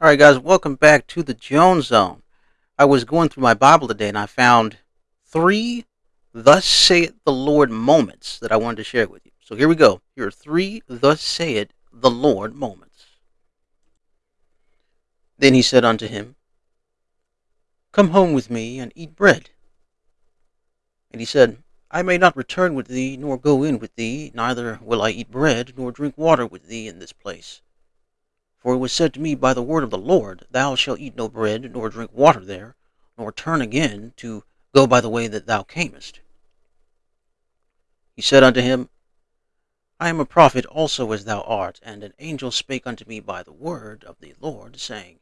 All right, guys, welcome back to the Jones Zone. I was going through my Bible today and I found three Thus saith the Lord moments that I wanted to share with you. So here we go. Here are three Thus saith the Lord moments. Then he said unto him, Come home with me and eat bread. And he said, I may not return with thee, nor go in with thee, neither will I eat bread, nor drink water with thee in this place. For it was said to me by the word of the Lord, Thou shalt eat no bread, nor drink water there, nor turn again to go by the way that thou camest. He said unto him, I am a prophet also as thou art, and an angel spake unto me by the word of the Lord, saying,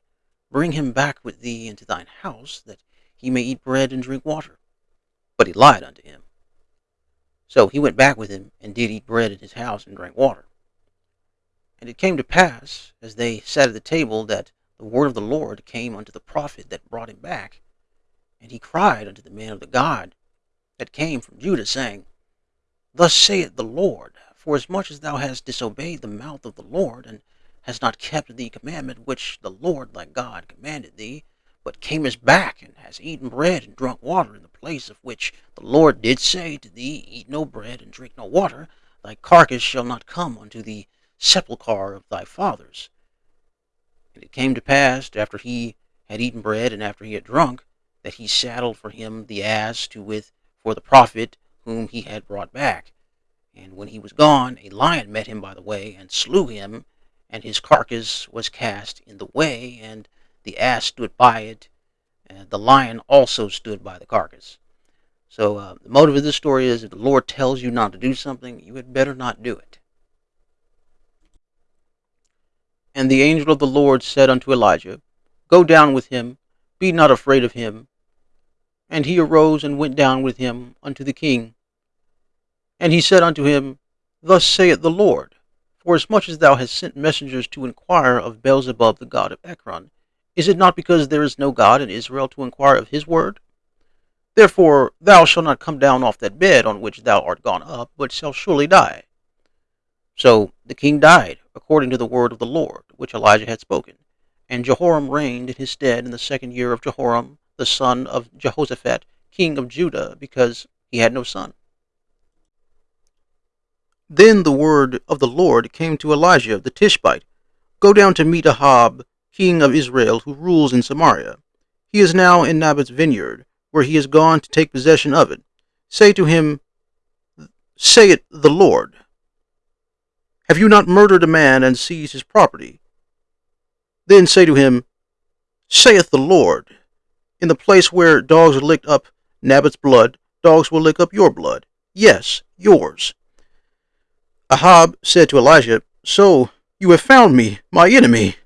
Bring him back with thee into thine house, that he may eat bread and drink water. But he lied unto him. So he went back with him, and did eat bread in his house, and drank water. And it came to pass, as they sat at the table, that the word of the Lord came unto the prophet that brought him back. And he cried unto the man of the God that came from Judah, saying, Thus saith the Lord, Forasmuch as thou hast disobeyed the mouth of the Lord, and hast not kept the commandment which the Lord thy God commanded thee, but camest back, and hast eaten bread and drunk water in the place of which the Lord did say to thee, Eat no bread and drink no water, thy carcass shall not come unto thee sepulchre of thy fathers. And it came to pass, after he had eaten bread and after he had drunk, that he saddled for him the ass to with for the prophet whom he had brought back. And when he was gone, a lion met him by the way, and slew him, and his carcass was cast in the way, and the ass stood by it, and the lion also stood by the carcass. So uh, the motive of this story is if the Lord tells you not to do something, you had better not do it. And the angel of the Lord said unto Elijah, Go down with him, be not afraid of him. And he arose and went down with him unto the king. And he said unto him, Thus saith the Lord, Forasmuch as thou hast sent messengers to inquire of Beelzebub the god of Ekron, is it not because there is no God in Israel to inquire of his word? Therefore thou shalt not come down off that bed on which thou art gone up, but shalt surely die. So the king died, according to the word of the Lord, which Elijah had spoken. And Jehoram reigned in his stead in the second year of Jehoram, the son of Jehoshaphat, king of Judah, because he had no son. Then the word of the Lord came to Elijah the Tishbite Go down to meet Ahab, king of Israel, who rules in Samaria. He is now in Naboth's vineyard, where he has gone to take possession of it. Say to him, Say it the Lord. Have you not murdered a man and seized his property? Then say to him, Saith the Lord, In the place where dogs licked up Naboth's blood, dogs will lick up your blood. Yes, yours. Ahab said to Elijah, So you have found me, my enemy.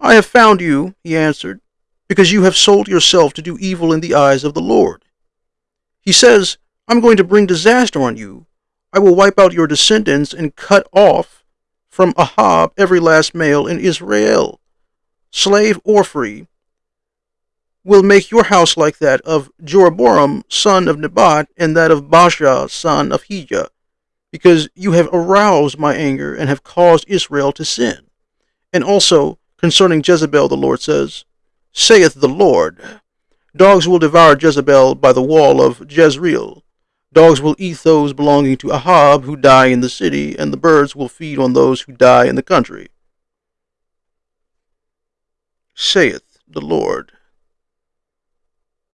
I have found you, he answered, because you have sold yourself to do evil in the eyes of the Lord. He says, I'm going to bring disaster on you, I will wipe out your descendants and cut off from Ahab every last male in Israel, slave or free, will make your house like that of Jeroboam son of Nebat and that of Baasha son of Ahijah, because you have aroused my anger and have caused Israel to sin. And also concerning Jezebel, the Lord says, Saith the Lord, Dogs will devour Jezebel by the wall of Jezreel, Dogs will eat those belonging to Ahab who die in the city, and the birds will feed on those who die in the country. Saith the Lord.